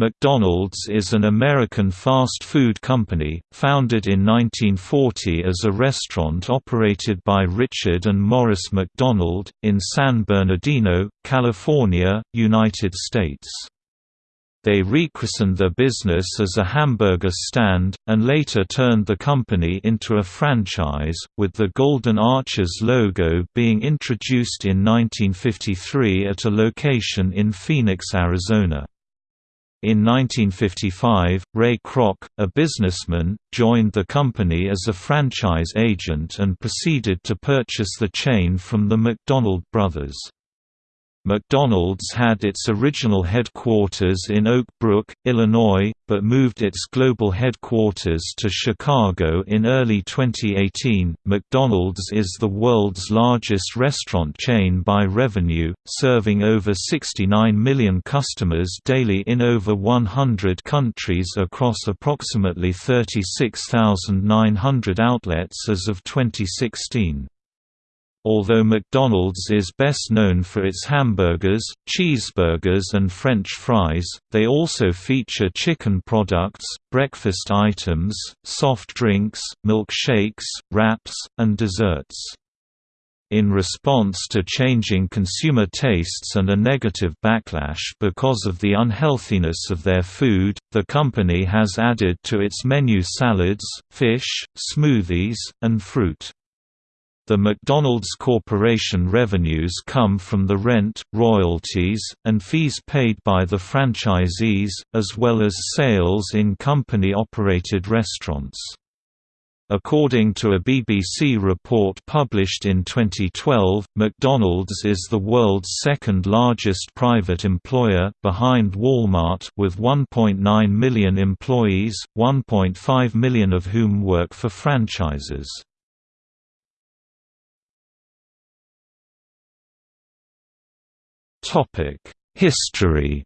McDonald's is an American fast food company, founded in 1940 as a restaurant operated by Richard and Morris McDonald, in San Bernardino, California, United States. They rechristened their business as a hamburger stand, and later turned the company into a franchise, with the Golden Arches logo being introduced in 1953 at a location in Phoenix, Arizona. In 1955, Ray Kroc, a businessman, joined the company as a franchise agent and proceeded to purchase the chain from the McDonald brothers. McDonald's had its original headquarters in Oak Brook, Illinois, but moved its global headquarters to Chicago in early 2018. McDonald's is the world's largest restaurant chain by revenue, serving over 69 million customers daily in over 100 countries across approximately 36,900 outlets as of 2016. Although McDonald's is best known for its hamburgers, cheeseburgers and French fries, they also feature chicken products, breakfast items, soft drinks, milkshakes, wraps, and desserts. In response to changing consumer tastes and a negative backlash because of the unhealthiness of their food, the company has added to its menu salads, fish, smoothies, and fruit. The McDonald's Corporation revenues come from the rent, royalties, and fees paid by the franchisees, as well as sales in company-operated restaurants. According to a BBC report published in 2012, McDonald's is the world's second largest private employer, behind Walmart with 1.9 million employees, 1.5 million of whom work for franchises. History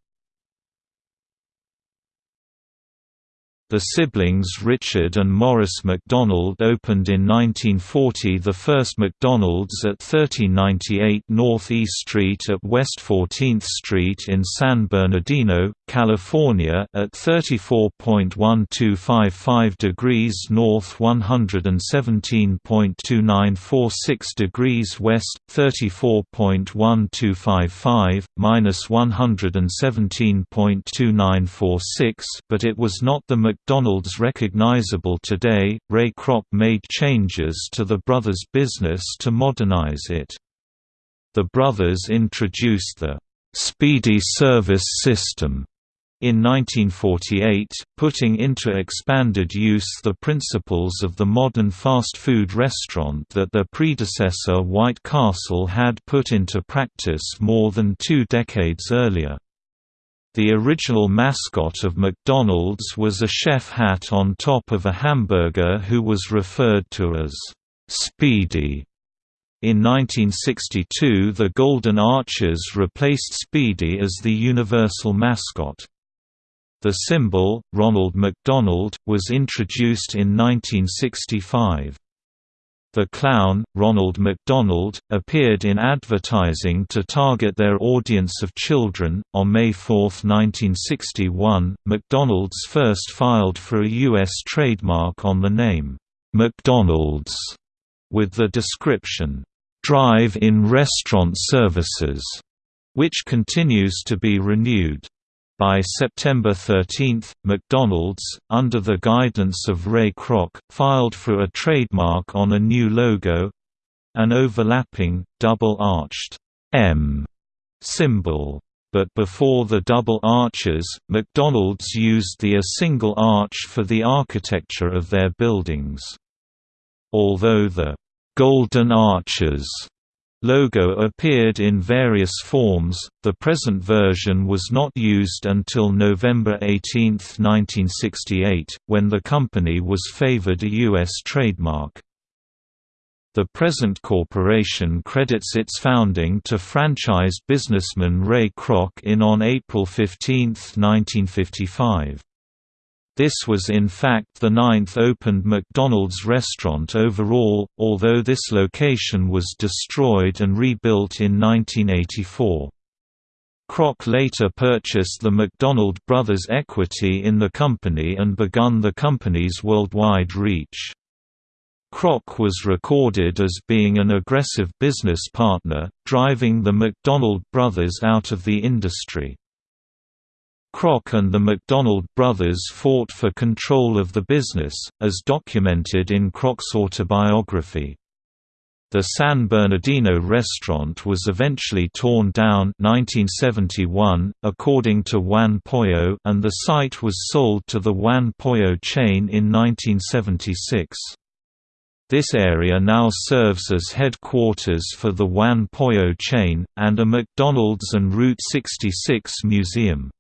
The siblings Richard and Morris McDonald opened in 1940 the first McDonald's at 1398 North East Street at West 14th Street in San Bernardino, California at 34.1255 degrees north 117.2946 degrees west, 34.1255, minus 117.2946 but it was not the McDonald's recognizable today, Ray Kroc made changes to the brothers' business to modernize it. The brothers introduced the Speedy Service System in 1948, putting into expanded use the principles of the modern fast food restaurant that their predecessor White Castle had put into practice more than two decades earlier. The original mascot of McDonald's was a chef hat on top of a hamburger who was referred to as Speedy. In 1962 the Golden Arches replaced Speedy as the universal mascot. The symbol, Ronald McDonald, was introduced in 1965. The clown, Ronald McDonald, appeared in advertising to target their audience of children. On May 4, 1961, McDonald's first filed for a U.S. trademark on the name, McDonald's, with the description, Drive-in Restaurant Services, which continues to be renewed. By September 13, McDonald's, under the guidance of Ray Kroc, filed for a trademark on a new logo—an overlapping, double-arched M symbol. But before the double arches, McDonald's used the a single arch for the architecture of their buildings. Although the Golden Arches logo appeared in various forms, the present version was not used until November 18, 1968, when the company was favored a U.S. trademark. The present corporation credits its founding to franchise businessman Ray Kroc in on April 15, 1955. This was in fact the ninth opened McDonald's restaurant overall, although this location was destroyed and rebuilt in 1984. Kroc later purchased the McDonald brothers' equity in the company and begun the company's worldwide reach. Kroc was recorded as being an aggressive business partner, driving the McDonald brothers out of the industry. Kroc and the McDonald brothers fought for control of the business, as documented in Kroc's autobiography. The San Bernardino restaurant was eventually torn down 1971, according to Juan Pollo and the site was sold to the Juan Pollo chain in 1976. This area now serves as headquarters for the Juan Pollo chain, and a McDonald's and Route 66 museum.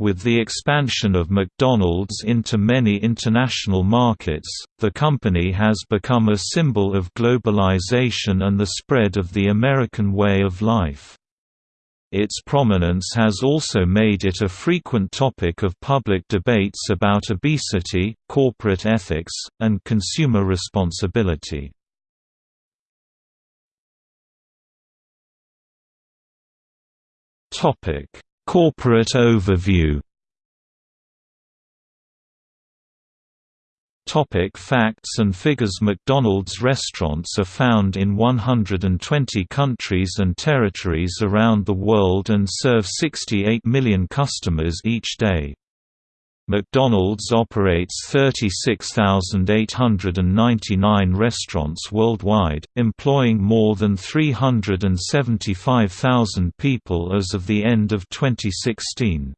With the expansion of McDonald's into many international markets, the company has become a symbol of globalization and the spread of the American way of life. Its prominence has also made it a frequent topic of public debates about obesity, corporate ethics, and consumer responsibility. Topic Corporate overview Topic facts and figures McDonald's restaurants are found in 120 countries and territories around the world and serve 68 million customers each day. McDonald's operates 36,899 restaurants worldwide, employing more than 375,000 people as of the end of 2016.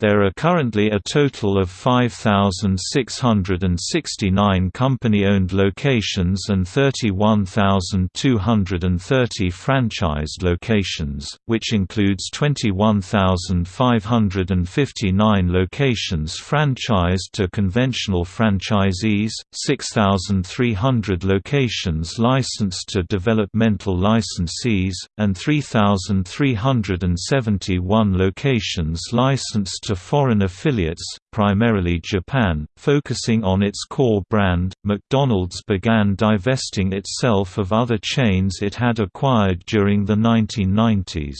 There are currently a total of 5,669 company-owned locations and 31,230 franchised locations, which includes 21,559 locations franchised to conventional franchisees, 6,300 locations licensed to developmental licensees, and 3,371 locations licensed to foreign affiliates, primarily Japan, focusing on its core brand. McDonald's began divesting itself of other chains it had acquired during the 1990s.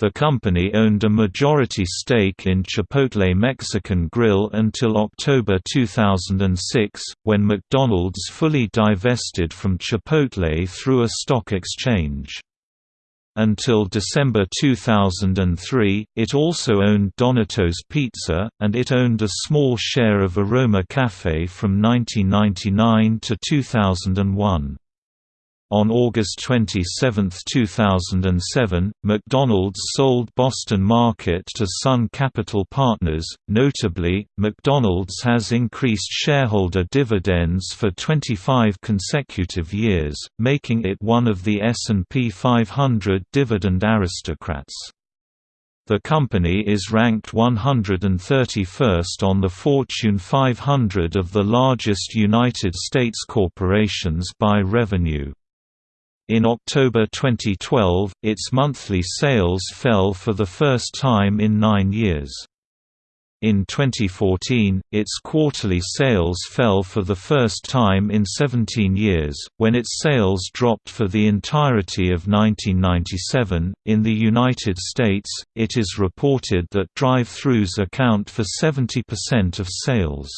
The company owned a majority stake in Chipotle Mexican Grill until October 2006, when McDonald's fully divested from Chipotle through a stock exchange. Until December 2003, it also owned Donato's Pizza, and it owned a small share of Aroma Cafe from 1999 to 2001. On August 27, 2007, McDonald's sold Boston Market to Sun Capital Partners. Notably, McDonald's has increased shareholder dividends for 25 consecutive years, making it one of the S&P 500 dividend aristocrats. The company is ranked 131st on the Fortune 500 of the largest United States corporations by revenue. In October 2012, its monthly sales fell for the first time in nine years. In 2014, its quarterly sales fell for the first time in 17 years, when its sales dropped for the entirety of 1997. In the United States, it is reported that drive-thrus account for 70% of sales.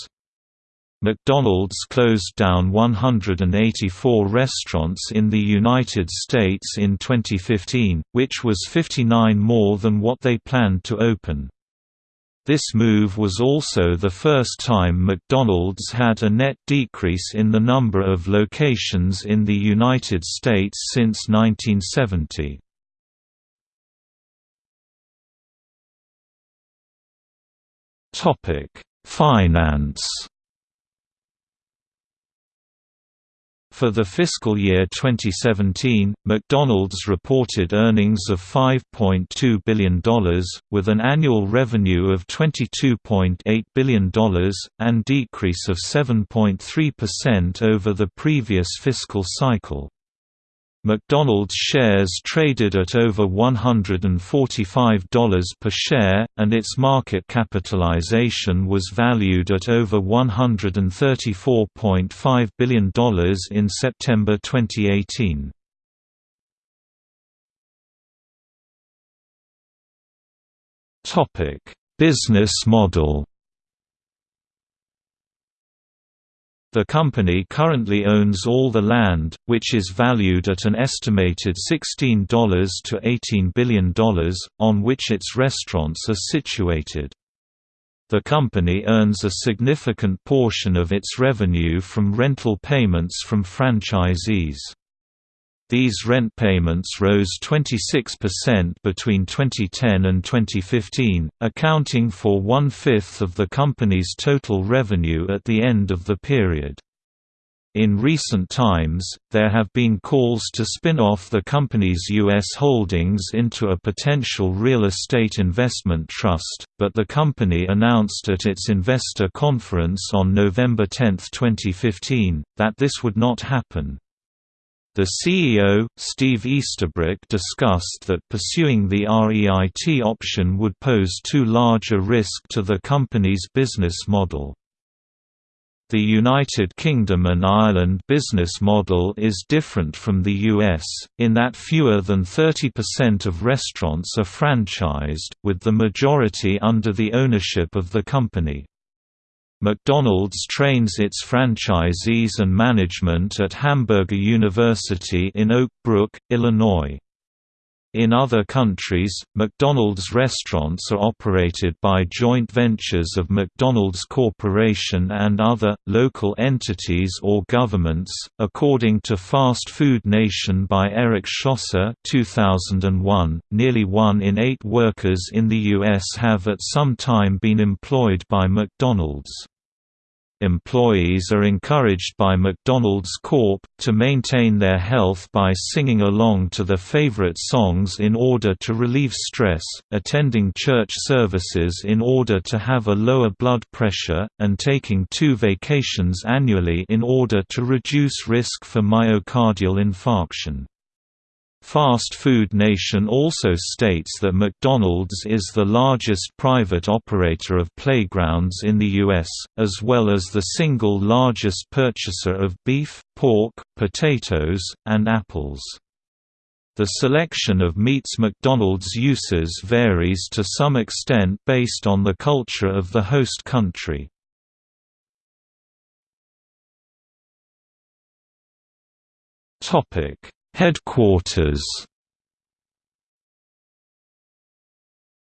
McDonald's closed down 184 restaurants in the United States in 2015, which was 59 more than what they planned to open. This move was also the first time McDonald's had a net decrease in the number of locations in the United States since 1970. Finance For the fiscal year 2017, McDonald's reported earnings of $5.2 billion, with an annual revenue of $22.8 billion, and decrease of 7.3% over the previous fiscal cycle. McDonald's shares traded at over $145 per share, and its market capitalization was valued at over $134.5 billion in September 2018. Business model The company currently owns all the land, which is valued at an estimated $16 to $18 billion, on which its restaurants are situated. The company earns a significant portion of its revenue from rental payments from franchisees. These rent payments rose 26% between 2010 and 2015, accounting for one-fifth of the company's total revenue at the end of the period. In recent times, there have been calls to spin off the company's U.S. holdings into a potential real estate investment trust, but the company announced at its investor conference on November 10, 2015, that this would not happen. The CEO, Steve Easterbrook discussed that pursuing the REIT option would pose too large a risk to the company's business model. The United Kingdom and Ireland business model is different from the US, in that fewer than 30% of restaurants are franchised, with the majority under the ownership of the company. McDonald's trains its franchisees and management at Hamburger University in Oak Brook, Illinois. In other countries, McDonald's restaurants are operated by joint ventures of McDonald's Corporation and other, local entities or governments. According to Fast Food Nation by Eric Schlosser 2001, nearly one in eight workers in the U.S. have at some time been employed by McDonald's. Employees are encouraged by McDonald's Corp. to maintain their health by singing along to their favorite songs in order to relieve stress, attending church services in order to have a lower blood pressure, and taking two vacations annually in order to reduce risk for myocardial infarction. Fast Food Nation also states that McDonald's is the largest private operator of playgrounds in the U.S., as well as the single largest purchaser of beef, pork, potatoes, and apples. The selection of meats McDonald's uses varies to some extent based on the culture of the host country. Topic Headquarters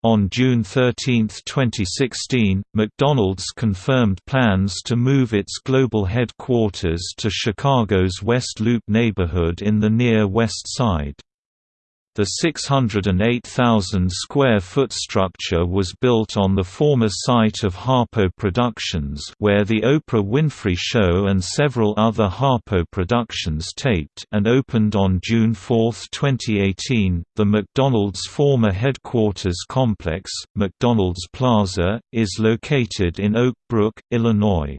On June 13, 2016, McDonald's confirmed plans to move its global headquarters to Chicago's West Loop neighborhood in the Near West Side. The 608,000 square foot structure was built on the former site of Harpo Productions, where the Oprah Winfrey Show and several other Harpo productions taped, and opened on June 4, 2018. The McDonald's former headquarters complex, McDonald's Plaza, is located in Oak Brook, Illinois.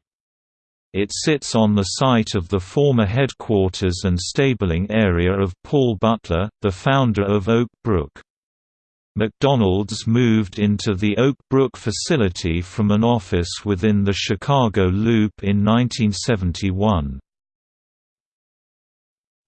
It sits on the site of the former headquarters and stabling area of Paul Butler, the founder of Oak Brook. McDonald's moved into the Oak Brook facility from an office within the Chicago Loop in 1971.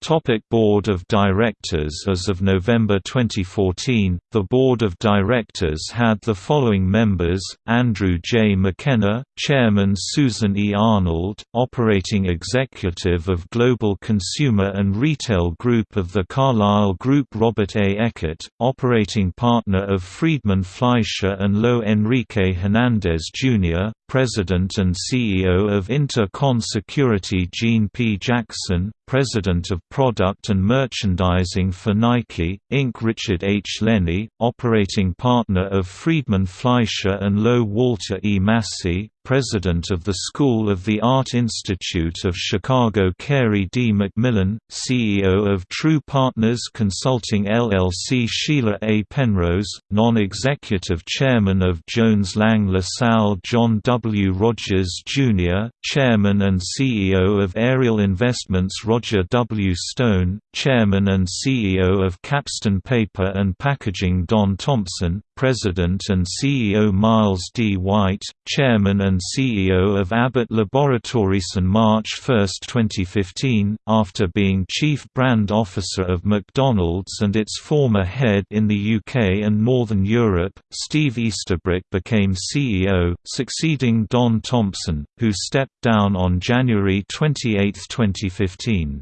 Topic Board of Directors As of November 2014, the Board of Directors had the following members, Andrew J. McKenna, Chairman Susan E. Arnold, Operating Executive of Global Consumer and Retail Group of the Carlyle Group Robert A. Eckert, Operating Partner of Friedman Fleischer and Lowe Enrique Hernandez Jr., President and CEO of Inter-Con Security Gene P. Jackson, President of Product and Merchandising for Nike, Inc. Richard H. Lenny, Operating Partner of Friedman Fleischer and Lowe Walter E. Massey, President of the School of the Art Institute of Chicago Carey D. McMillan, CEO of True Partners Consulting LLC Sheila A. Penrose, Non-Executive Chairman of Jones Lang LaSalle John W. Rogers, Jr., Chairman and CEO of Ariel Investments Roger W. Stone, Chairman and CEO of KapStone Paper and Packaging Don Thompson, President and CEO Miles D. White, Chairman and and CEO of Abbott Laboratories on March 1, 2015, after being Chief Brand Officer of McDonald's and its former head in the UK and Northern Europe. Steve Easterbrook became CEO, succeeding Don Thompson, who stepped down on January 28, 2015.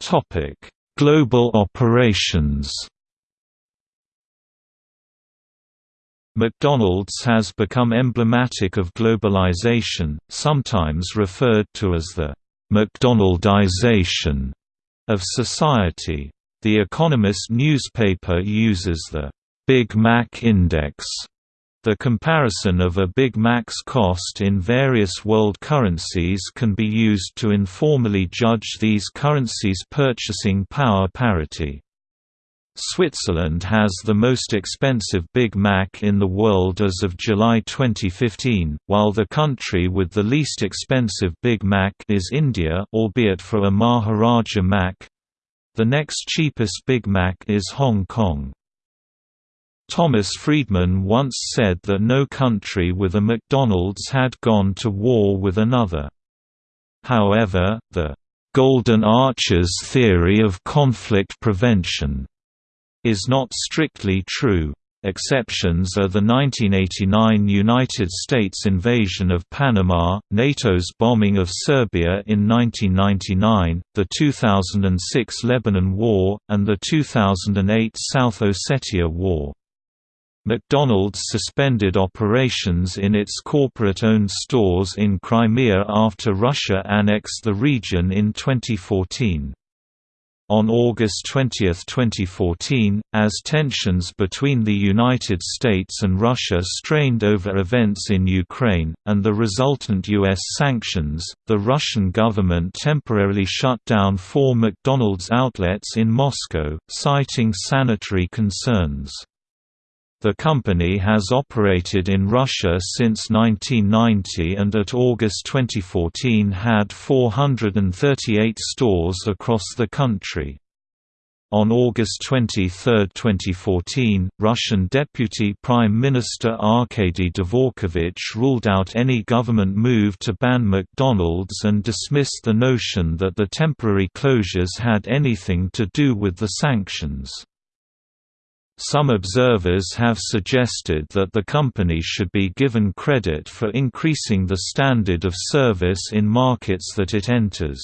Topic: Global operations. McDonald's has become emblematic of globalization, sometimes referred to as the McDonaldization of society. The Economist newspaper uses the Big Mac Index the comparison of a Big Mac's cost in various world currencies can be used to informally judge these currencies' purchasing power parity. Switzerland has the most expensive Big Mac in the world as of July 2015, while the country with the least expensive Big Mac is India albeit for a Maharaja Mac. The next cheapest Big Mac is Hong Kong. Thomas Friedman once said that no country with a McDonald's had gone to war with another. However, the «Golden Arches theory of conflict prevention» is not strictly true. Exceptions are the 1989 United States invasion of Panama, NATO's bombing of Serbia in 1999, the 2006 Lebanon War, and the 2008 South Ossetia War. McDonald's suspended operations in its corporate-owned stores in Crimea after Russia annexed the region in 2014. On August 20, 2014, as tensions between the United States and Russia strained over events in Ukraine, and the resultant U.S. sanctions, the Russian government temporarily shut down four McDonald's outlets in Moscow, citing sanitary concerns. The company has operated in Russia since 1990 and at August 2014 had 438 stores across the country. On August 23, 2014, Russian Deputy Prime Minister Arkady Dvorkovich ruled out any government move to ban McDonald's and dismissed the notion that the temporary closures had anything to do with the sanctions. Some observers have suggested that the company should be given credit for increasing the standard of service in markets that it enters.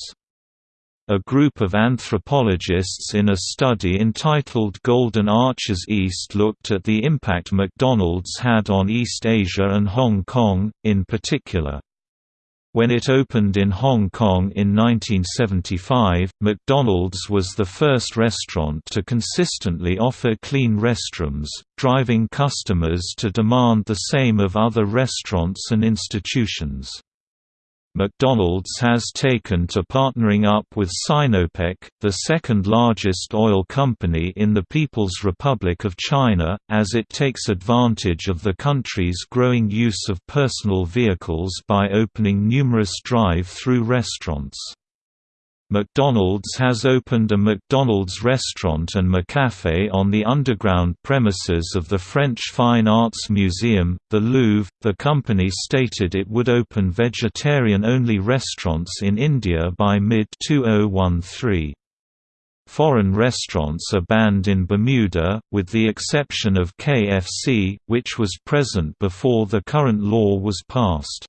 A group of anthropologists in a study entitled Golden Arches East looked at the impact McDonald's had on East Asia and Hong Kong, in particular. When it opened in Hong Kong in 1975, McDonald's was the first restaurant to consistently offer clean restrooms, driving customers to demand the same of other restaurants and institutions. McDonald's has taken to partnering up with Sinopec, the second largest oil company in the People's Republic of China, as it takes advantage of the country's growing use of personal vehicles by opening numerous drive-through restaurants. McDonald's has opened a McDonald's restaurant and McCafe on the underground premises of the French Fine Arts Museum, the Louvre. The company stated it would open vegetarian only restaurants in India by mid 2013. Foreign restaurants are banned in Bermuda, with the exception of KFC, which was present before the current law was passed.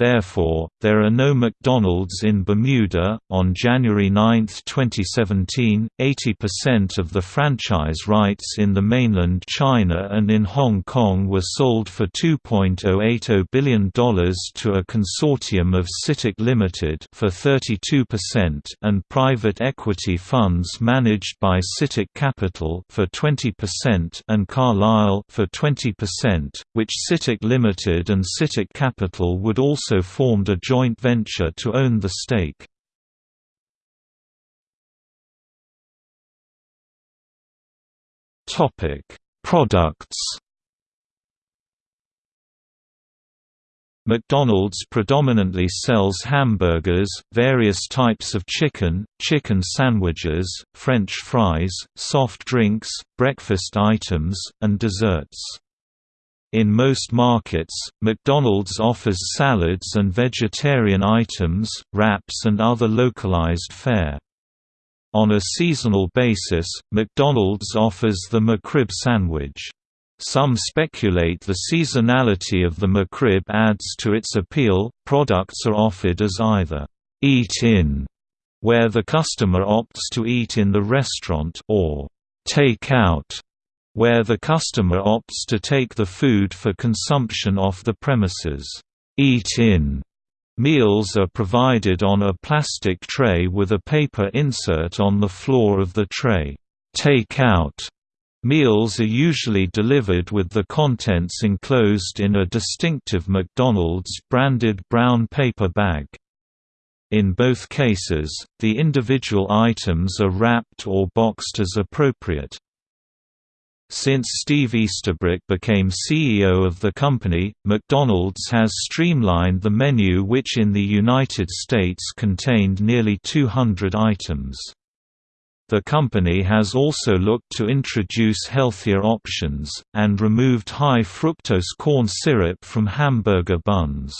Therefore, there are no McDonald's in Bermuda. On January 9, 2017, 80% of the franchise rights in the mainland China and in Hong Kong were sold for $2.080 billion to a consortium of CITIC Limited for 32% and private equity funds managed by CITIC Capital for 20% and Carlyle for 20%, which CITIC Limited and CITIC Capital would also also formed a joint venture to own the stake. Products McDonald's predominantly sells hamburgers, various types of chicken, chicken sandwiches, French fries, soft drinks, breakfast items, and desserts. In most markets, McDonald's offers salads and vegetarian items, wraps and other localized fare. On a seasonal basis, McDonald's offers the McRib sandwich. Some speculate the seasonality of the McRib adds to its appeal. Products are offered as either eat in, where the customer opts to eat in the restaurant, or take out, where the customer opts to take the food for consumption off the premises. Eat in Meals are provided on a plastic tray with a paper insert on the floor of the tray. Take-out meals are usually delivered with the contents enclosed in a distinctive McDonald's branded brown paper bag. In both cases, the individual items are wrapped or boxed as appropriate. Since Steve Easterbrook became CEO of the company, McDonald's has streamlined the menu which in the United States contained nearly 200 items. The company has also looked to introduce healthier options, and removed high fructose corn syrup from hamburger buns.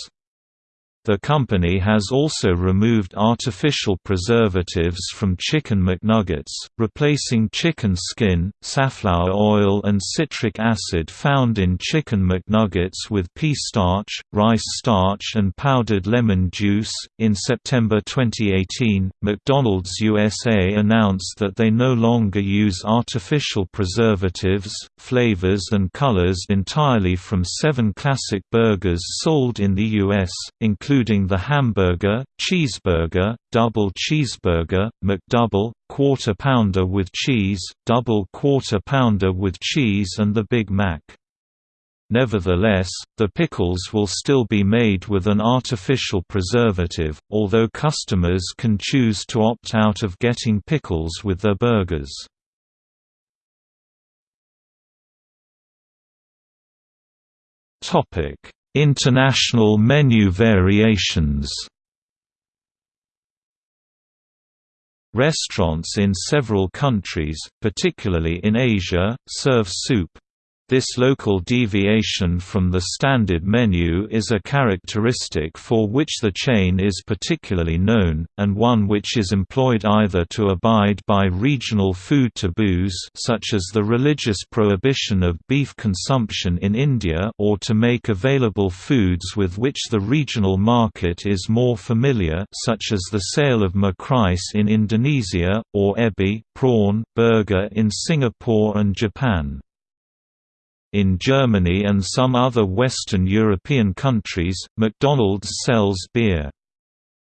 The company has also removed artificial preservatives from Chicken McNuggets, replacing chicken skin, safflower oil and citric acid found in Chicken McNuggets with pea starch, rice starch and powdered lemon juice. In September 2018, McDonald's USA announced that they no longer use artificial preservatives, flavors and colors entirely from seven classic burgers sold in the U.S., including including the hamburger, cheeseburger, double cheeseburger, McDouble, quarter pounder with cheese, double quarter pounder with cheese and the Big Mac. Nevertheless, the pickles will still be made with an artificial preservative, although customers can choose to opt out of getting pickles with their burgers. Topic: International menu variations. Restaurants in several countries, particularly in Asia, serve soup, this local deviation from the standard menu is a characteristic for which the chain is particularly known, and one which is employed either to abide by regional food taboos such as the religious prohibition of beef consumption in India or to make available foods with which the regional market is more familiar such as the sale of McRice in Indonesia, or ebi prawn burger in Singapore and Japan. In Germany and some other Western European countries, McDonald's sells beer.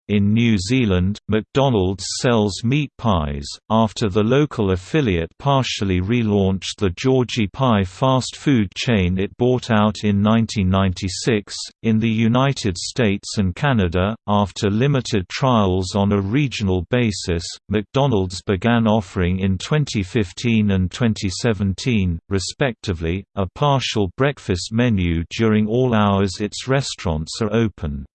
In New Zealand, McDonald's sells meat pies, after the local affiliate partially relaunched the Georgie Pie fast food chain it bought out in 1996. In the United States and Canada, after limited trials on a regional basis, McDonald's began offering in 2015 and 2017, respectively, a partial breakfast menu during all hours its restaurants are open.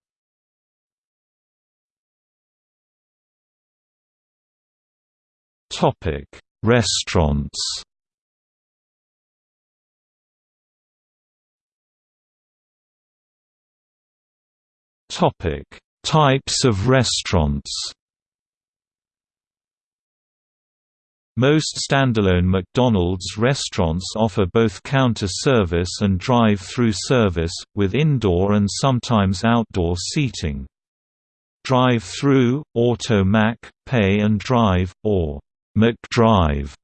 Topic: Restaurants. Topic: Types of restaurants. Most standalone McDonald's restaurants offer both counter service and drive-through service, with indoor and sometimes outdoor seating. Drive-through, Auto Mac, Pay and Drive, or McDrive,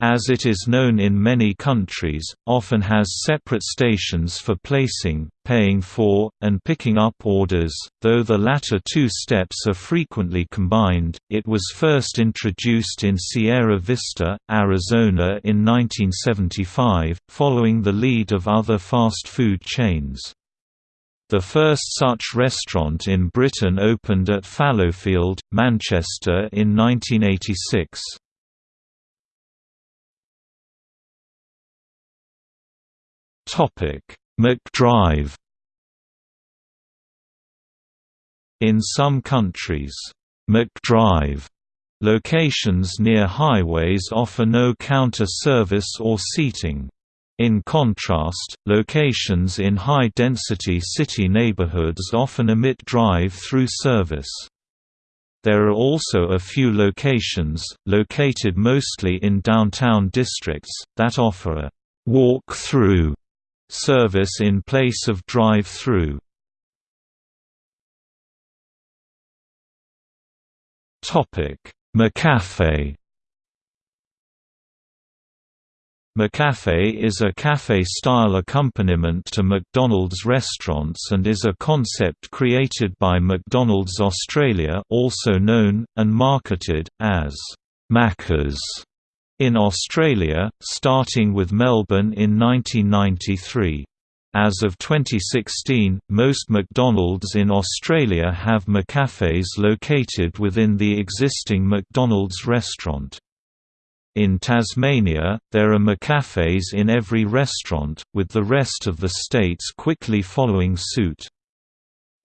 as it is known in many countries, often has separate stations for placing, paying for, and picking up orders, though the latter two steps are frequently combined. It was first introduced in Sierra Vista, Arizona in 1975, following the lead of other fast food chains. The first such restaurant in Britain opened at Fallowfield, Manchester in 1986. McDrive In some countries, McDrive locations near highways offer no counter service or seating. In contrast, locations in high-density city neighborhoods often omit drive-through service. There are also a few locations, located mostly in downtown districts, that offer a walk-through service in place of drive-through. McCafe McCafe is a cafe-style accompaniment to McDonald's restaurants and is a concept created by McDonald's Australia also known, and marketed, as Macca's in Australia, starting with Melbourne in 1993. As of 2016, most McDonald's in Australia have McCafes located within the existing McDonald's restaurant. In Tasmania, there are McCafes in every restaurant, with the rest of the states quickly following suit.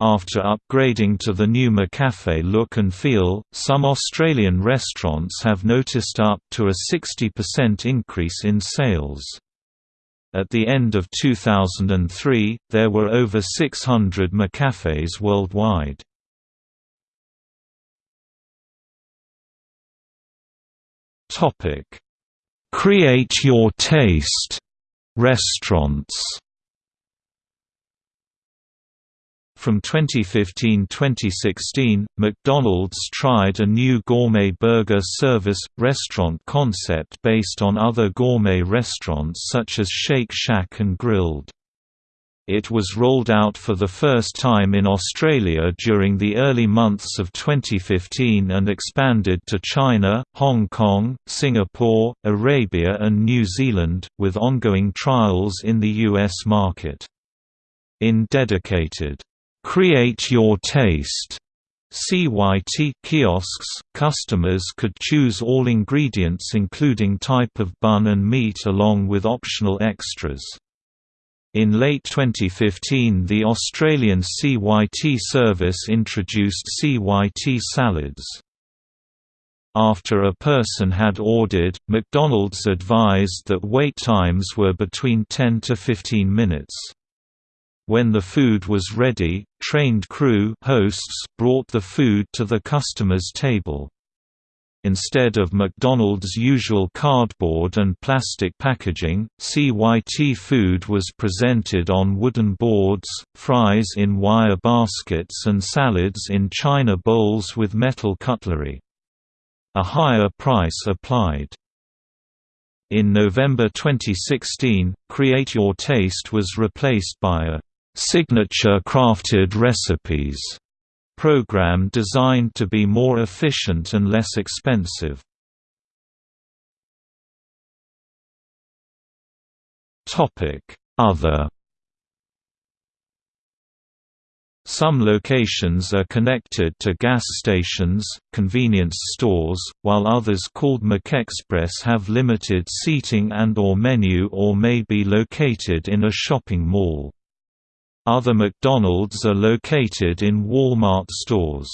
After upgrading to the new McCafe look and feel, some Australian restaurants have noticed up to a 60% increase in sales. At the end of 2003, there were over 600 McCafes worldwide. Topic: Create your taste restaurants. From 2015–2016, McDonald's tried a new gourmet burger service, restaurant concept based on other gourmet restaurants such as Shake Shack and Grill'd. It was rolled out for the first time in Australia during the early months of 2015 and expanded to China, Hong Kong, Singapore, Arabia and New Zealand, with ongoing trials in the US market. In dedicated, "'Create Your Taste' CYT kiosks, customers could choose all ingredients including type of bun and meat along with optional extras. In late 2015 the Australian CYT service introduced CYT salads. After a person had ordered, McDonald's advised that wait times were between 10 to 15 minutes. When the food was ready, trained crew hosts brought the food to the customer's table. Instead of McDonald's usual cardboard and plastic packaging, CYT food was presented on wooden boards, fries in wire baskets and salads in china bowls with metal cutlery. A higher price applied. In November 2016, Create Your Taste was replaced by a signature crafted recipes program designed to be more efficient and less expensive. Other Some locations are connected to gas stations, convenience stores, while others called McExpress have limited seating and or menu or may be located in a shopping mall. Other McDonald's are located in Walmart stores.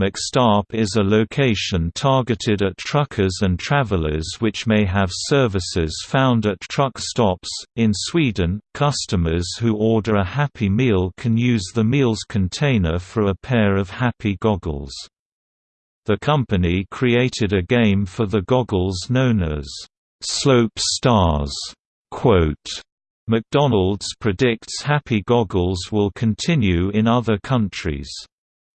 McStop is a location targeted at truckers and travelers which may have services found at truck stops. In Sweden, customers who order a Happy Meal can use the meal's container for a pair of Happy goggles. The company created a game for the goggles known as Slope Stars. Quote, McDonald's predicts Happy Goggles will continue in other countries.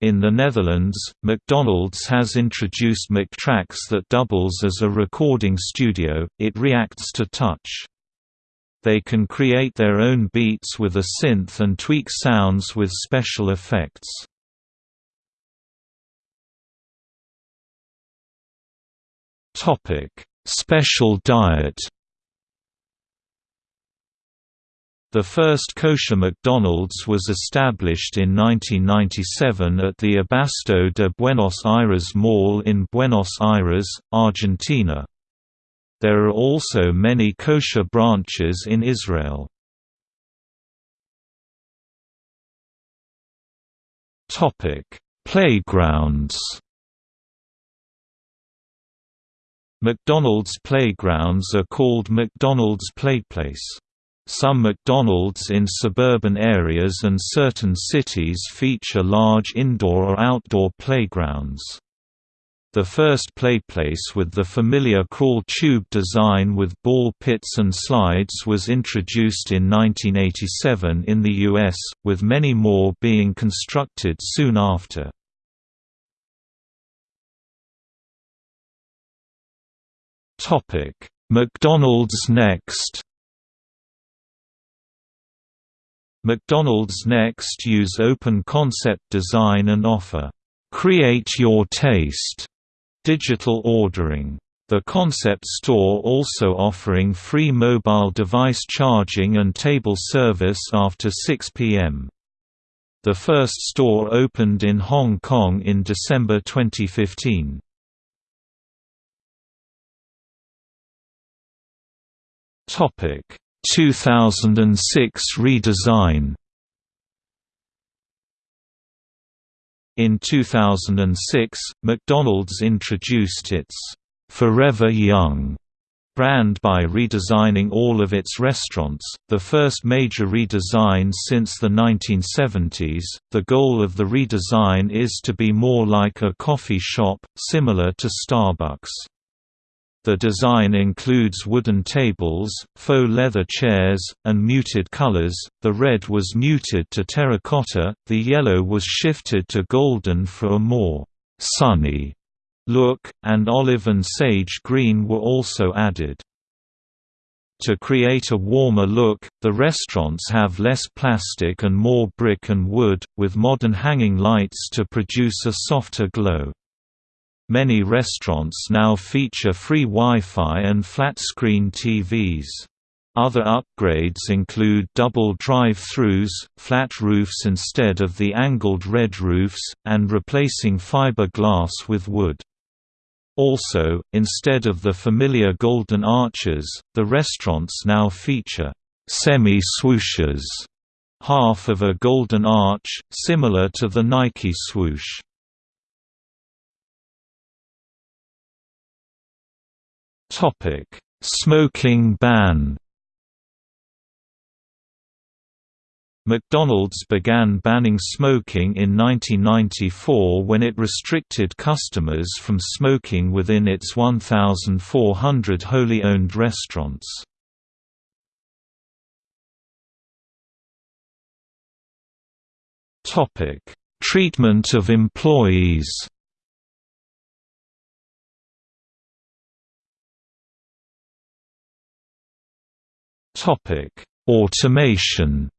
In the Netherlands, McDonald's has introduced McTracks that doubles as a recording studio, it reacts to touch. They can create their own beats with a synth and tweak sounds with special effects. Special diet The first kosher McDonald's was established in 1997 at the Abasto de Buenos Aires Mall in Buenos Aires, Argentina. There are also many kosher branches in Israel. Playgrounds McDonald's playgrounds are called McDonald's Playplace. Some McDonald's in suburban areas and certain cities feature large indoor or outdoor playgrounds. The first playplace with the familiar crawl tube design with ball pits and slides was introduced in 1987 in the US, with many more being constructed soon after. McDonald's Next McDonald's Next use open concept design and offer, "'Create Your Taste' digital ordering. The concept store also offering free mobile device charging and table service after 6 p.m. The first store opened in Hong Kong in December 2015. Topic 2006 redesign In 2006, McDonald's introduced its Forever Young brand by redesigning all of its restaurants, the first major redesign since the 1970s. The goal of the redesign is to be more like a coffee shop, similar to Starbucks. The design includes wooden tables, faux leather chairs, and muted colors. The red was muted to terracotta, the yellow was shifted to golden for a more sunny look, and olive and sage green were also added. To create a warmer look, the restaurants have less plastic and more brick and wood, with modern hanging lights to produce a softer glow. Many restaurants now feature free Wi-Fi and flat-screen TVs. Other upgrades include double drive-throughs, flat roofs instead of the angled red roofs, and replacing fiberglass with wood. Also, instead of the familiar golden arches, the restaurants now feature semi-swooshes, half of a golden arch, similar to the Nike swoosh. Topic: Smoking ban. McDonald's began banning smoking in 1994 when it restricted customers from smoking within its 1,400 wholly owned restaurants. Treatment of employees Topic: Automation.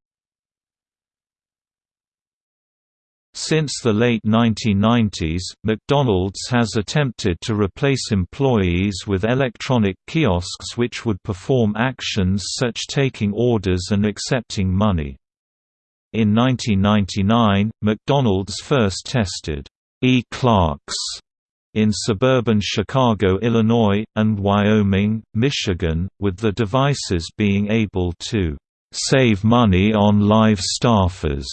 Since the late 1990s, McDonald's has attempted to replace employees with electronic kiosks which would perform actions such as taking orders and accepting money. In 1999, McDonald's first tested e-clerks in suburban Chicago, Illinois, and Wyoming, Michigan, with the devices being able to save money on live staffers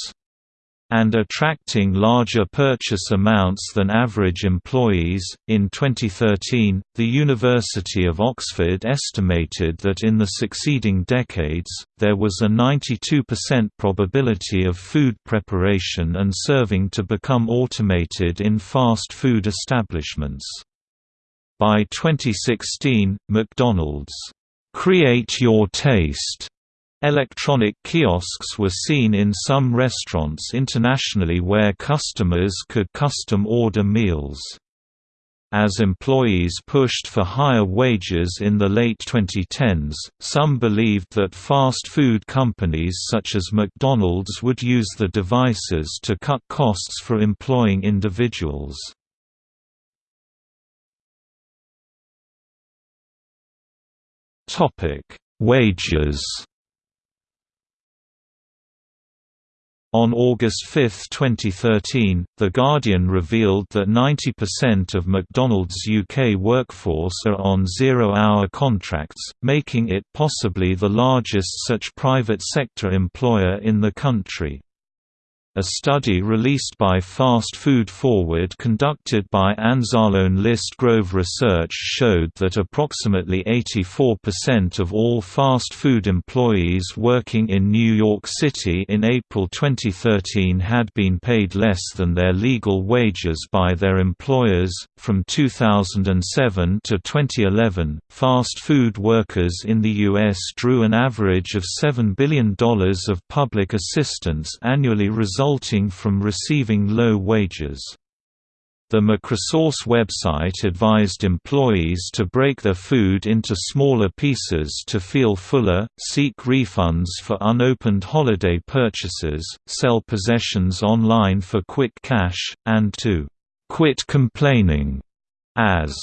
and attracting larger purchase amounts than average employees. In 2013, the University of Oxford estimated that in the succeeding decades, there was a 92% probability of food preparation and serving to become automated in fast food establishments. By 2016, McDonald's, Create Your Taste Electronic kiosks were seen in some restaurants internationally where customers could custom order meals. As employees pushed for higher wages in the late 2010s, some believed that fast food companies such as McDonald's would use the devices to cut costs for employing individuals. Wages On August 5, 2013, The Guardian revealed that 90% of McDonald's UK workforce are on zero-hour contracts, making it possibly the largest such private sector employer in the country. A study released by Fast Food Forward conducted by Anzalone Liszt Grove Research showed that approximately 84% of all fast food employees working in New York City in April 2013 had been paid less than their legal wages by their employers. From 2007 to 2011, fast food workers in the U.S. drew an average of $7 billion of public assistance annually resulting from receiving low wages. The McResource website advised employees to break their food into smaller pieces to feel fuller, seek refunds for unopened holiday purchases, sell possessions online for quick cash, and to quit complaining as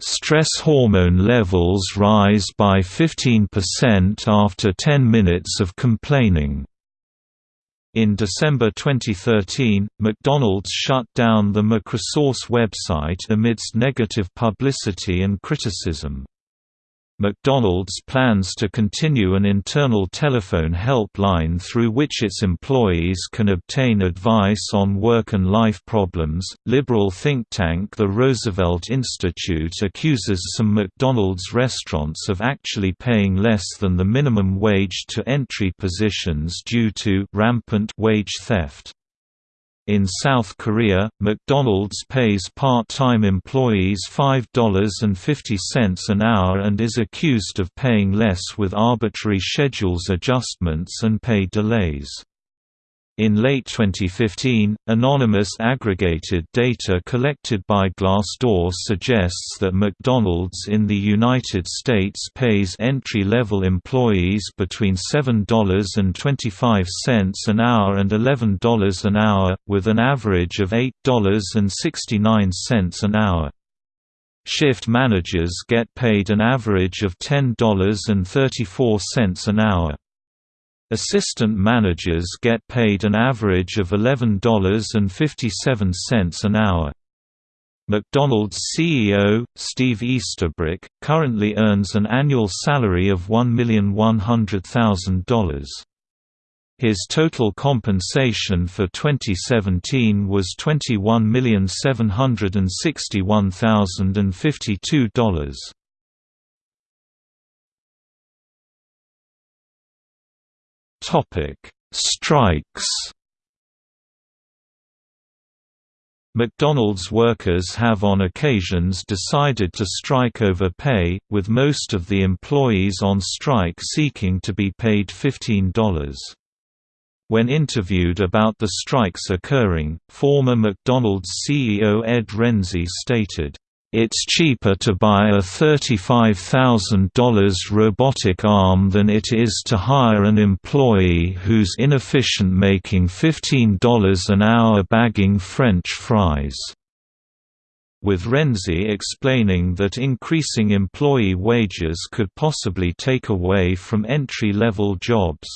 stress hormone levels rise by 15% after 10 minutes of complaining. In December 2013, McDonald's shut down the McResource website amidst negative publicity and criticism. McDonald's plans to continue an internal telephone helpline through which its employees can obtain advice on work and life problems. Liberal think tank the Roosevelt Institute accuses some McDonald's restaurants of actually paying less than the minimum wage to entry positions due to rampant wage theft. In South Korea, McDonald's pays part-time employees $5.50 an hour and is accused of paying less with arbitrary schedules adjustments and pay delays. In late 2015, anonymous aggregated data collected by Glassdoor suggests that McDonald's in the United States pays entry-level employees between $7.25 an hour and $11 an hour, with an average of $8.69 an hour. Shift managers get paid an average of $10.34 an hour. Assistant managers get paid an average of $11.57 an hour. McDonald's CEO, Steve Easterbrook, currently earns an annual salary of $1,100,000. His total compensation for 2017 was $21,761,052. Strikes. McDonald's workers have on occasions decided to strike over pay, with most of the employees on strike seeking to be paid $15. When interviewed about the strikes occurring, former McDonald's CEO Ed Rensi stated, it's cheaper to buy a $35,000 robotic arm than it is to hire an employee who's inefficient making $15 an hour bagging French fries. With Rensi explaining that increasing employee wages could possibly take away from entry-level jobs.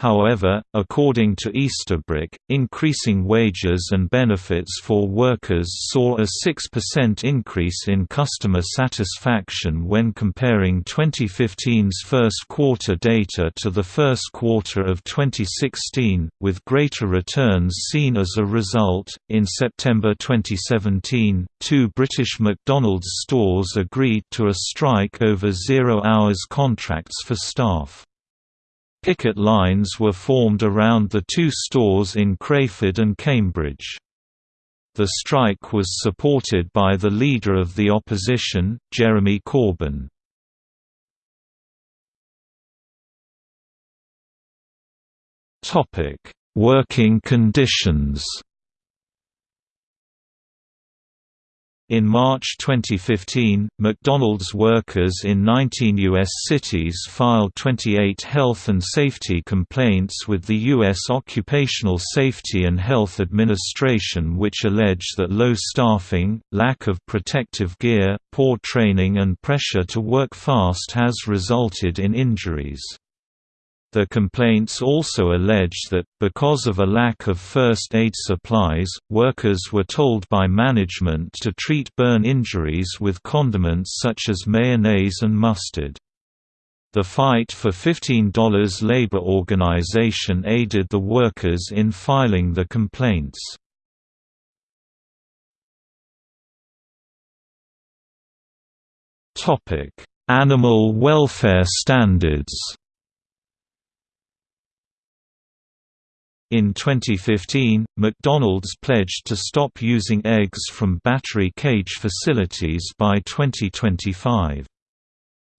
However, according to Easterbrook, increasing wages and benefits for workers saw a 6% increase in customer satisfaction when comparing 2015's first quarter data to the first quarter of 2016, with greater returns seen as a result. In September 2017, two British McDonald's stores agreed to a strike over zero hours contracts for staff. Picket lines were formed around the two stores in Crayford and Cambridge. The strike was supported by the leader of the opposition, Jeremy Corbyn. Working conditions In March 2015, McDonald's workers in 19 U.S. cities filed 28 health and safety complaints with the U.S. Occupational Safety and Health Administration which allege that low staffing, lack of protective gear, poor training and pressure to work fast has resulted in injuries. The complaints also allege that, because of a lack of first aid supplies, workers were told by management to treat burn injuries with condiments such as mayonnaise and mustard. The fight for $15 labor organization aided the workers in filing the complaints. Animal welfare standards In 2015, McDonald's pledged to stop using eggs from battery cage facilities by 2025.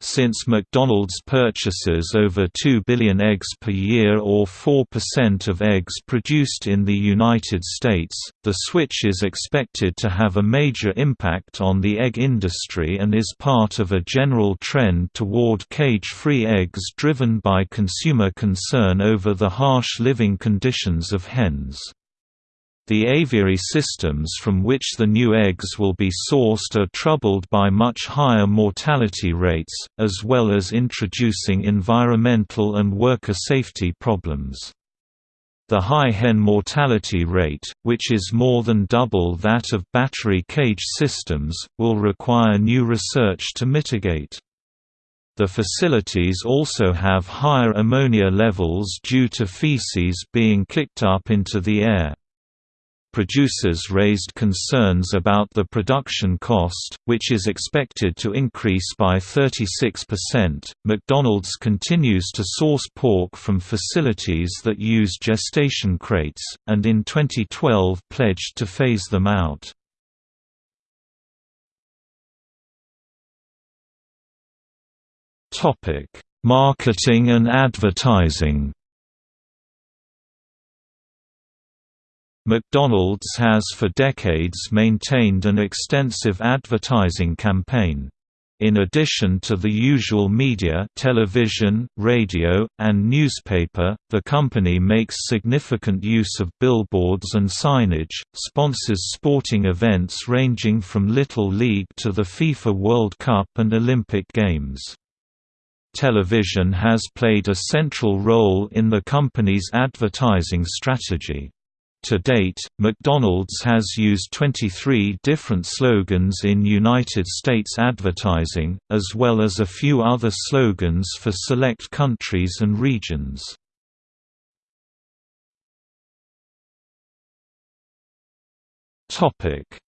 Since McDonald's purchases over 2 billion eggs per year or 4% of eggs produced in the United States, the switch is expected to have a major impact on the egg industry and is part of a general trend toward cage-free eggs driven by consumer concern over the harsh living conditions of hens. The aviary systems from which the new eggs will be sourced are troubled by much higher mortality rates, as well as introducing environmental and worker safety problems. The high hen mortality rate, which is more than double that of battery cage systems, will require new research to mitigate. The facilities also have higher ammonia levels due to feces being kicked up into the air producers raised concerns about the production cost, which is expected to increase by 36%. McDonald's continues to source pork from facilities that use gestation crates, and in 2012 pledged to phase them out. Topic: Marketing and advertising. McDonald's has for decades maintained an extensive advertising campaign. In addition to the usual media television, radio, and newspaper, the company makes significant use of billboards and signage, sponsors sporting events ranging from Little League to the FIFA World Cup and Olympic Games. Television has played a central role in the company's advertising strategy. To date, McDonald's has used 23 different slogans in United States advertising, as well as a few other slogans for select countries and regions.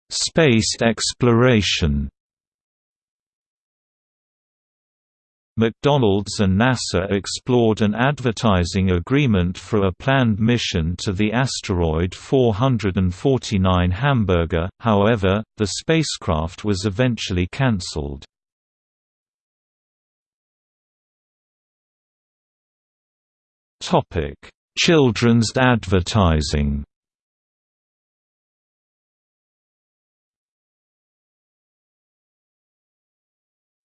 Space exploration McDonald's and NASA explored an advertising agreement for a planned mission to the asteroid 449 Hamburga, however, the spacecraft was eventually cancelled. Children's advertising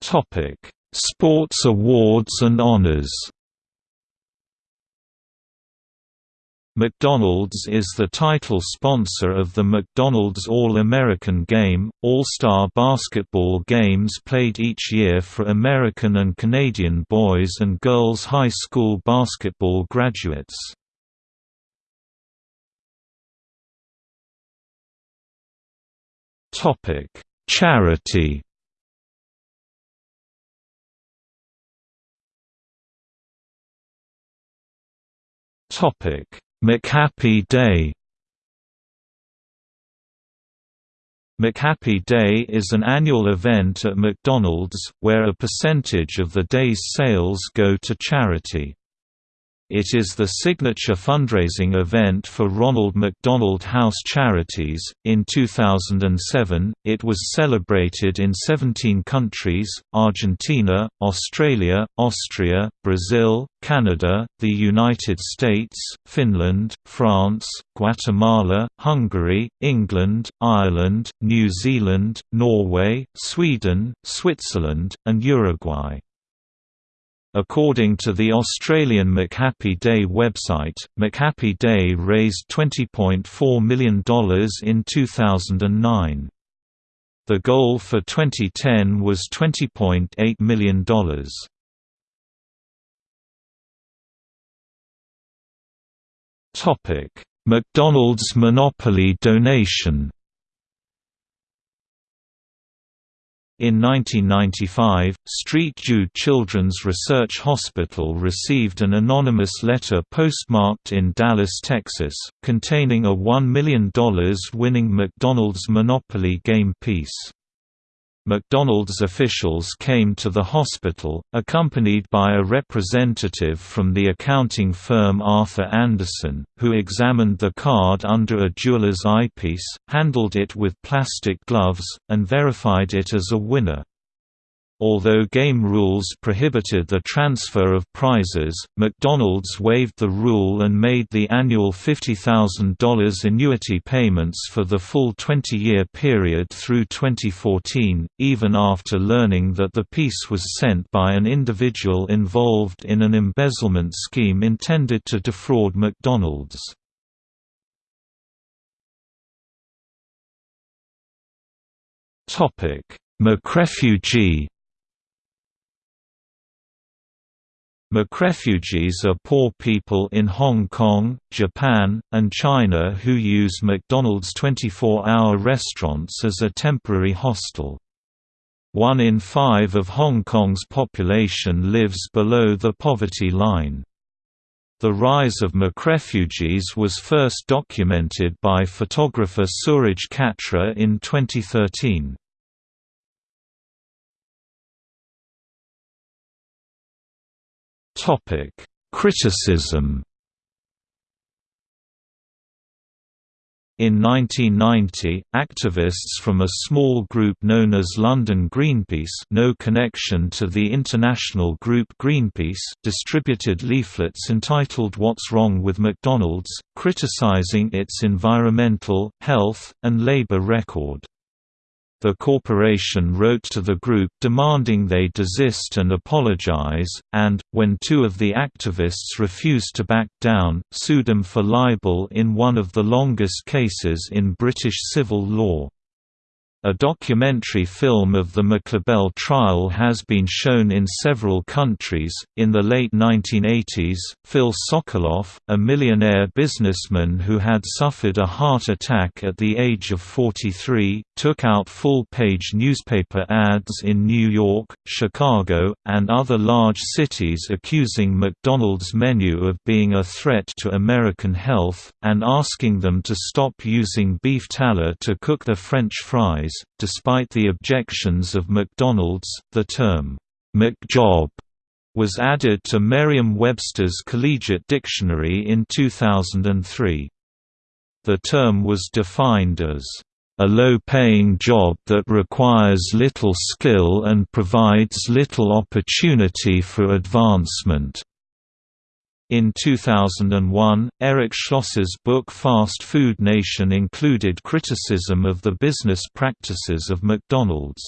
Topic Sports awards and honors McDonald's is the title sponsor of the McDonald's All-American Game, All-Star basketball games played each year for American and Canadian boys and girls high school basketball graduates. Charity Topic: McHappy Day. McHappy Day is an annual event at McDonald's, where a percentage of the day's sales go to charity. It is the signature fundraising event for Ronald McDonald House Charities. In 2007, it was celebrated in 17 countries Argentina, Australia, Austria, Brazil, Canada, the United States, Finland, France, Guatemala, Hungary, England, Ireland, New Zealand, Norway, Sweden, Switzerland, and Uruguay. According to the Australian McHappy Day website, McHappy Day raised $20.4 million in 2009. The goal for 2010 was $20.8 million. McDonald's Monopoly donation In 1995, Street Jude Children's Research Hospital received an anonymous letter postmarked in Dallas, Texas, containing a $1 million winning McDonald's Monopoly game piece. McDonald's officials came to the hospital, accompanied by a representative from the accounting firm Arthur Andersen, who examined the card under a jeweler's eyepiece, handled it with plastic gloves, and verified it as a winner. Although game rules prohibited the transfer of prizes, McDonald's waived the rule and made the annual $50,000 annuity payments for the full 20-year period through 2014, even after learning that the piece was sent by an individual involved in an embezzlement scheme intended to defraud McDonald's. McRefugee McRefugees are poor people in Hong Kong, Japan, and China who use McDonald's 24-hour restaurants as a temporary hostel. One in five of Hong Kong's population lives below the poverty line. The rise of McRefugees was first documented by photographer Suraj Katra in 2013. Topic: Criticism. In 1990, activists from a small group known as London Greenpeace no connection to the international group Greenpeace distributed leaflets entitled What's Wrong with McDonald's, criticizing its environmental, health, and labor record. The corporation wrote to the group demanding they desist and apologize, and, when two of the activists refused to back down, sued them for libel in one of the longest cases in British civil law. A documentary film of the McLibel trial has been shown in several countries. In the late 1980s, Phil Sokoloff, a millionaire businessman who had suffered a heart attack at the age of 43, took out full page newspaper ads in New York, Chicago, and other large cities accusing McDonald's menu of being a threat to American health, and asking them to stop using beef tallow to cook their French fries Despite the objections of McDonald's, the term, McJob was added to Merriam-Webster's Collegiate Dictionary in 2003. The term was defined as a low-paying job that requires little skill and provides little opportunity for advancement. In 2001, Eric Schlosser's book Fast Food Nation included criticism of the business practices of McDonald's.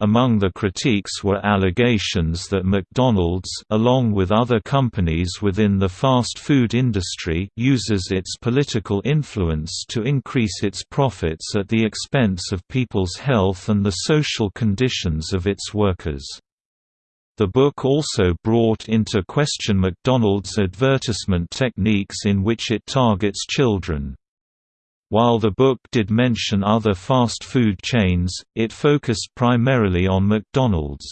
Among the critiques were allegations that McDonald's along with other companies within the fast food industry uses its political influence to increase its profits at the expense of people's health and the social conditions of its workers. The book also brought into question McDonald's advertisement techniques in which it targets children. While the book did mention other fast food chains, it focused primarily on McDonald's.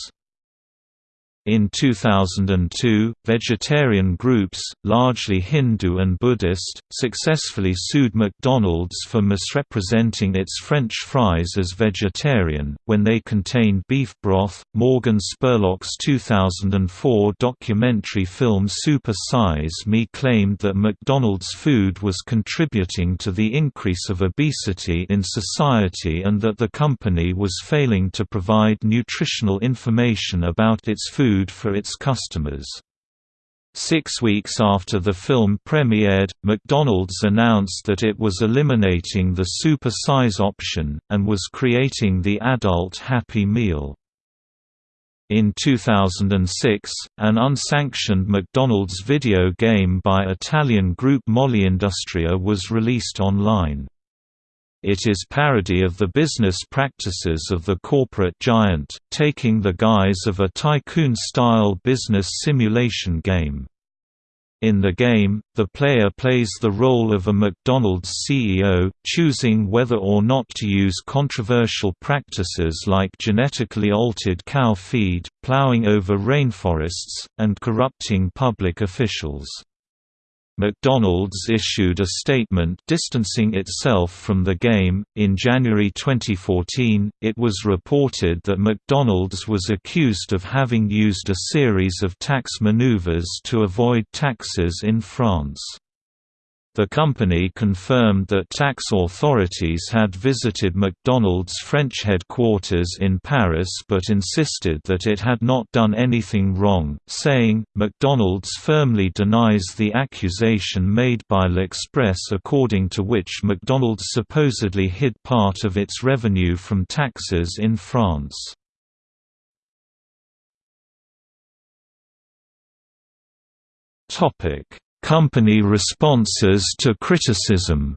In 2002, vegetarian groups, largely Hindu and Buddhist, successfully sued McDonald's for misrepresenting its French fries as vegetarian, when they contained beef broth. Morgan Spurlock's 2004 documentary film Super Size Me claimed that McDonald's food was contributing to the increase of obesity in society and that the company was failing to provide nutritional information about its food food for its customers. Six weeks after the film premiered, McDonald's announced that it was eliminating the super size option, and was creating the adult Happy Meal. In 2006, an unsanctioned McDonald's video game by Italian group Molleindustria was released online. It is parody of the business practices of the corporate giant, taking the guise of a tycoon-style business simulation game. In the game, the player plays the role of a McDonald's CEO, choosing whether or not to use controversial practices like genetically altered cow feed, plowing over rainforests, and corrupting public officials. McDonald's issued a statement distancing itself from the game. In January 2014, it was reported that McDonald's was accused of having used a series of tax maneuvers to avoid taxes in France. The company confirmed that tax authorities had visited McDonald's French headquarters in Paris but insisted that it had not done anything wrong, saying, McDonald's firmly denies the accusation made by L'Express according to which McDonald's supposedly hid part of its revenue from taxes in France. Topic Company responses to criticism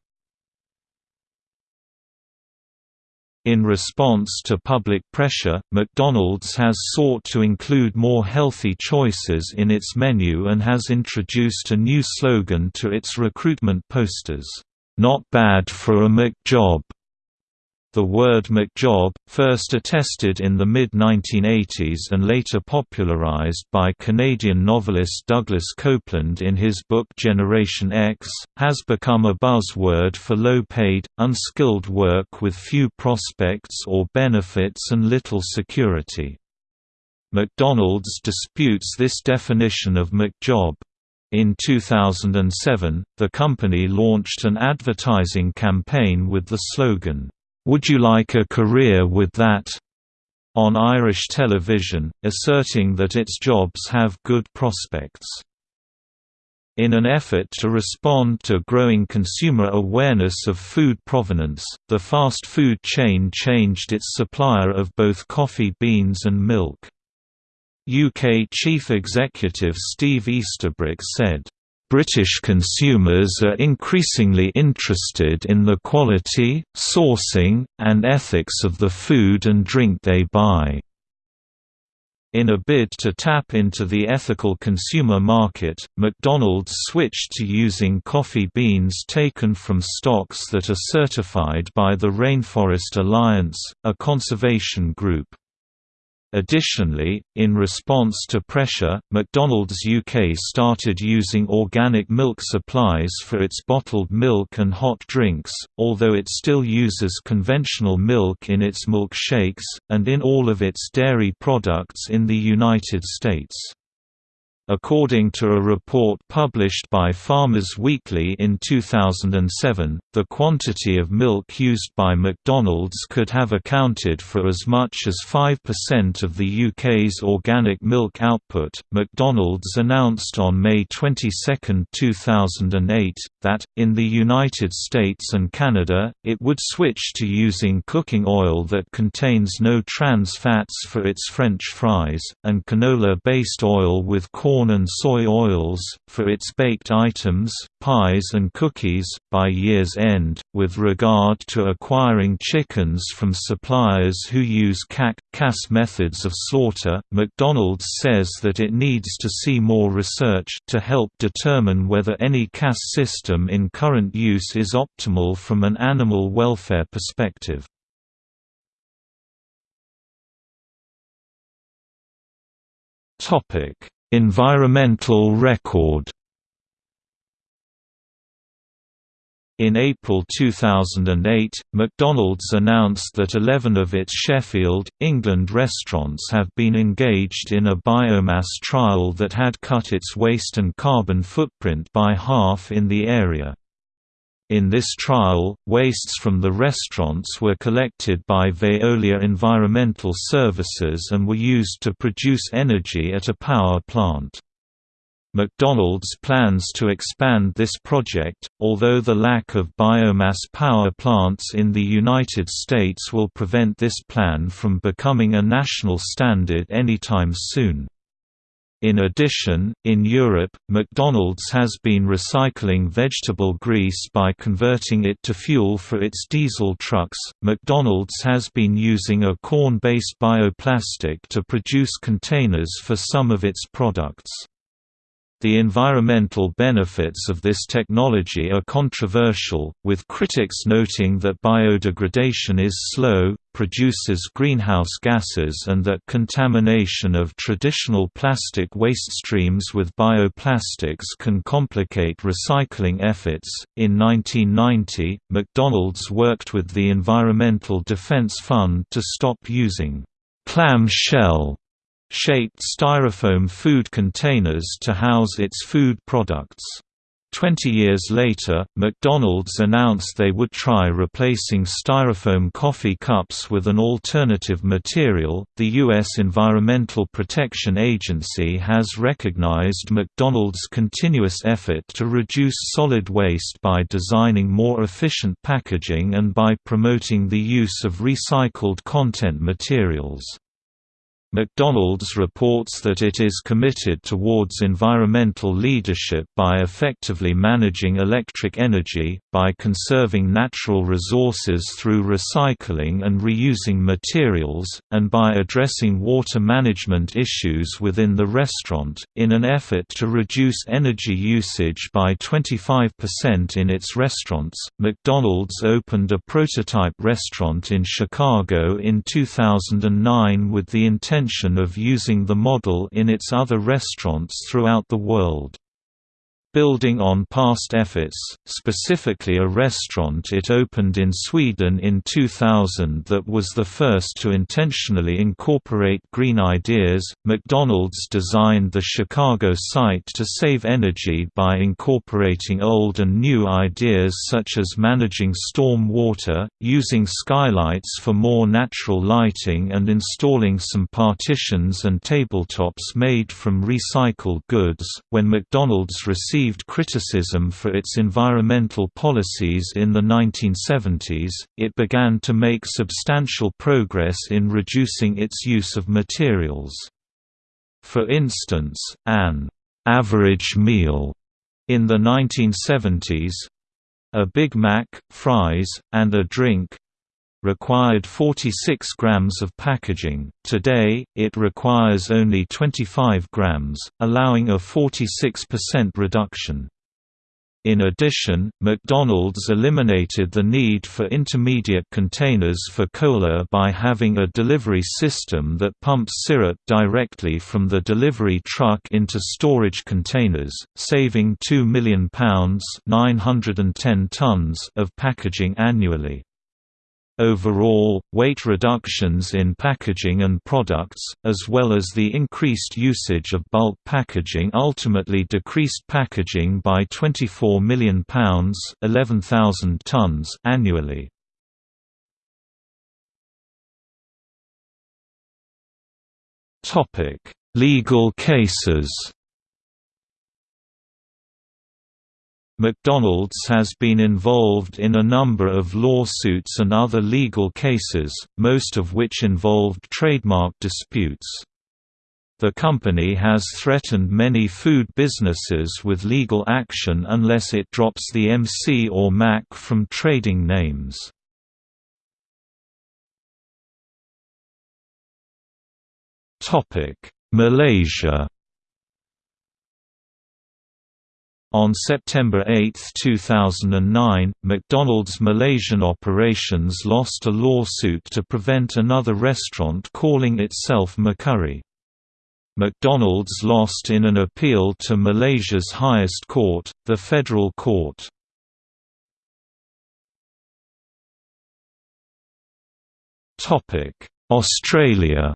In response to public pressure, McDonald's has sought to include more healthy choices in its menu and has introduced a new slogan to its recruitment posters, "Not bad for a McJob." The word McJob, first attested in the mid-1980s and later popularized by Canadian novelist Douglas Coupland in his book Generation X, has become a buzzword for low-paid, unskilled work with few prospects or benefits and little security. McDonald's disputes this definition of McJob. In 2007, the company launched an advertising campaign with the slogan, "'Would you like a career with that?' on Irish television, asserting that its jobs have good prospects. In an effort to respond to growing consumer awareness of food provenance, the fast food chain changed its supplier of both coffee beans and milk. UK Chief Executive Steve Easterbrook said, British consumers are increasingly interested in the quality, sourcing, and ethics of the food and drink they buy. In a bid to tap into the ethical consumer market, McDonald's switched to using coffee beans taken from stocks that are certified by the Rainforest Alliance, a conservation group. Additionally, in response to pressure, McDonald's UK started using organic milk supplies for its bottled milk and hot drinks, although it still uses conventional milk in its milkshakes, and in all of its dairy products in the United States. According to a report published by Farmers Weekly in 2007, the quantity of milk used by McDonald's could have accounted for as much as 5% of the UK's organic milk output. McDonald's announced on May 22, 2008, that, in the United States and Canada, it would switch to using cooking oil that contains no trans fats for its French fries, and canola based oil with corn corn and soy oils, for its baked items, pies and cookies, by year's end. With regard to acquiring chickens from suppliers who use CAK CAS methods of slaughter, McDonald's says that it needs to see more research to help determine whether any CAS system in current use is optimal from an animal welfare perspective. Topic Environmental record In April 2008, McDonald's announced that 11 of its Sheffield, England restaurants have been engaged in a biomass trial that had cut its waste and carbon footprint by half in the area. In this trial, wastes from the restaurants were collected by Veolia Environmental Services and were used to produce energy at a power plant. McDonald's plans to expand this project, although the lack of biomass power plants in the United States will prevent this plan from becoming a national standard anytime soon. In addition, in Europe, McDonald's has been recycling vegetable grease by converting it to fuel for its diesel trucks. McDonald's has been using a corn based bioplastic to produce containers for some of its products. The environmental benefits of this technology are controversial, with critics noting that biodegradation is slow, produces greenhouse gases and that contamination of traditional plastic waste streams with bioplastics can complicate recycling efforts. In 1990, McDonald's worked with the Environmental Defense Fund to stop using clam shell shaped styrofoam food containers to house its food products. Twenty years later, McDonald's announced they would try replacing styrofoam coffee cups with an alternative material. The U.S. Environmental Protection Agency has recognized McDonald's continuous effort to reduce solid waste by designing more efficient packaging and by promoting the use of recycled content materials. McDonald's reports that it is committed towards environmental leadership by effectively managing electric energy, by conserving natural resources through recycling and reusing materials, and by addressing water management issues within the restaurant, in an effort to reduce energy usage by 25% in its restaurants. McDonald's opened a prototype restaurant in Chicago in 2009 with the intention intention of using the model in its other restaurants throughout the world. Building on past efforts, specifically a restaurant it opened in Sweden in 2000 that was the first to intentionally incorporate green ideas, McDonald's designed the Chicago site to save energy by incorporating old and new ideas such as managing storm water, using skylights for more natural lighting and installing some partitions and tabletops made from recycled goods. When McDonald's received received criticism for its environmental policies in the 1970s, it began to make substantial progress in reducing its use of materials. For instance, an average meal in the 1970s a Big Mac, fries, and a drink required 46 grams of packaging, today, it requires only 25 grams, allowing a 46% reduction. In addition, McDonald's eliminated the need for intermediate containers for cola by having a delivery system that pumps syrup directly from the delivery truck into storage containers, saving £2 million 910 tons of packaging annually. Overall, weight reductions in packaging and products, as well as the increased usage of bulk packaging ultimately decreased packaging by £24 million 11,000 tons annually. Legal cases McDonald's has been involved in a number of lawsuits and other legal cases, most of which involved trademark disputes. The company has threatened many food businesses with legal action unless it drops the MC or Mac from trading names. Malaysia On September 8, 2009, McDonald's Malaysian operations lost a lawsuit to prevent another restaurant calling itself McCurry. McDonald's lost in an appeal to Malaysia's highest court, the Federal Court. Australia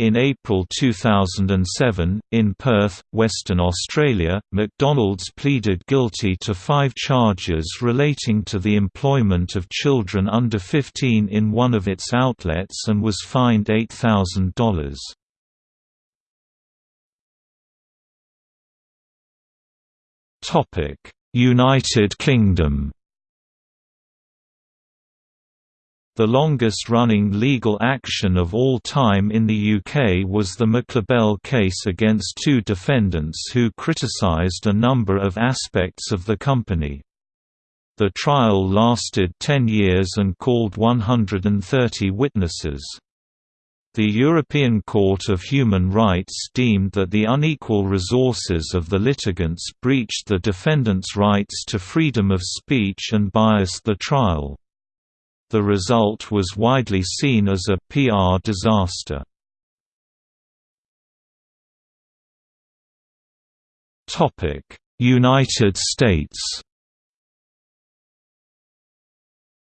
In April 2007, in Perth, Western Australia, McDonald's pleaded guilty to five charges relating to the employment of children under 15 in one of its outlets and was fined $8,000. United Kingdom The longest-running legal action of all time in the UK was the McLibel case against two defendants who criticised a number of aspects of the company. The trial lasted 10 years and called 130 witnesses. The European Court of Human Rights deemed that the unequal resources of the litigants breached the defendants' rights to freedom of speech and biased the trial. The result was widely seen as a PR disaster. United States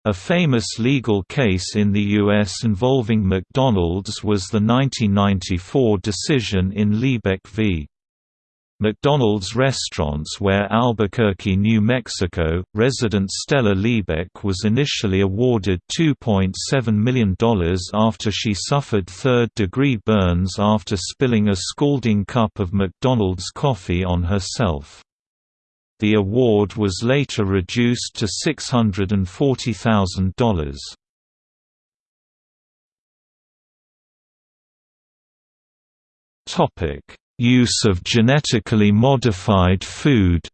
A famous legal case in the U.S. involving McDonald's was the 1994 decision in Liebeck v. McDonald's restaurants where Albuquerque, New Mexico, resident Stella Liebeck was initially awarded $2.7 million after she suffered third-degree burns after spilling a scalding cup of McDonald's coffee on herself. The award was later reduced to $640,000. Topic: Use of genetically modified food.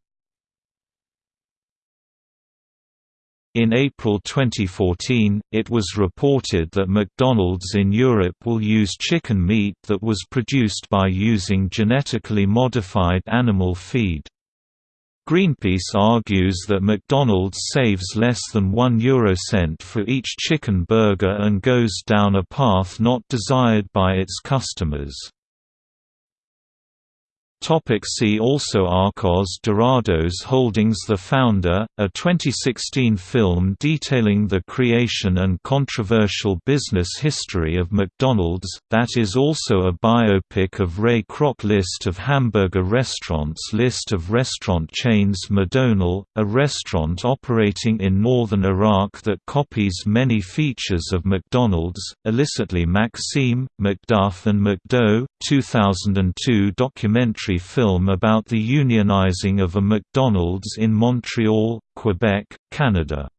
In April 2014, it was reported that McDonald's in Europe will use chicken meat that was produced by using genetically modified animal feed. Greenpeace argues that McDonald's saves less than 1 eurocent for each chicken burger and goes down a path not desired by its customers. Topic see also Arcos Dorados Holdings The Founder, a 2016 film detailing the creation and controversial business history of McDonald's, that is also a biopic of Ray Kroc List of hamburger restaurants List of restaurant chains Madonal, a restaurant operating in northern Iraq that copies many features of McDonald's, illicitly Maxime, McDuff and McDo, 2002 documentary documentary film about the unionizing of a McDonald's in Montreal, Quebec, Canada.